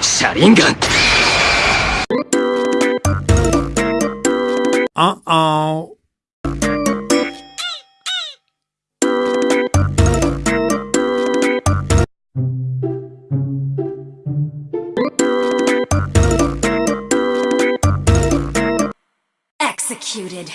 샤링간 Uh-oh. executed.